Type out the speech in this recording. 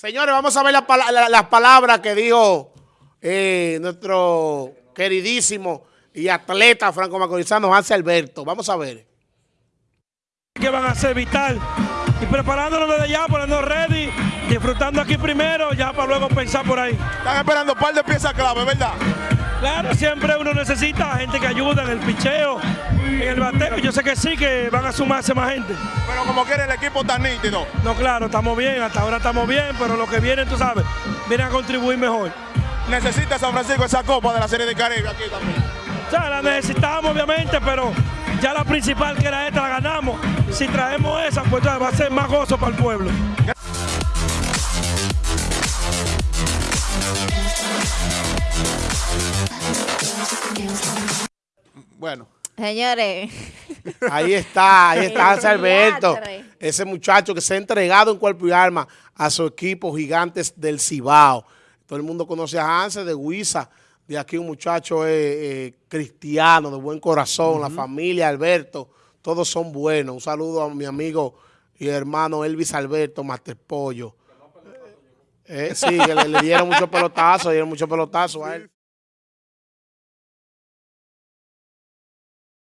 Señores, vamos a ver las la- palabras que dijo eh, nuestro queridísimo y atleta franco-macorizano Hansi Alberto. Vamos a ver. que van a ser vital y preparándonos desde ya, poniendo ready, disfrutando aquí primero, ya para luego pensar por ahí. Están esperando un par de piezas clave, ¿verdad? Claro, siempre uno necesita gente que ayude en el picheo, en el bateo. Yo sé que sí, que van a sumarse más gente. Pero como quiere el equipo tan nítido. No, claro, estamos bien, hasta ahora estamos bien, pero lo que viene, tú sabes, vienen a contribuir mejor. Necesita San Francisco esa copa de la Serie de Caribe aquí también. O sea, la necesitamos obviamente, pero ya la principal que era esta la ganamos. Si traemos esa, pues ya va a ser más gozo para el pueblo. Bueno, Señores, Ahí está, ahí está Hansi Alberto. Ese muchacho que se ha entregado en cuerpo y alma a su equipo Gigantes del Cibao. Todo el mundo conoce a Hansi de Huiza. De aquí un muchacho eh, eh, cristiano, de buen corazón, la familia Alberto, todos son buenos. Un saludo a mi amigo y hermano Elvis Alberto, Master Pollo. Eh, sí, que le, le dieron muchos pelotazos, le dieron muchos pelotazos a él.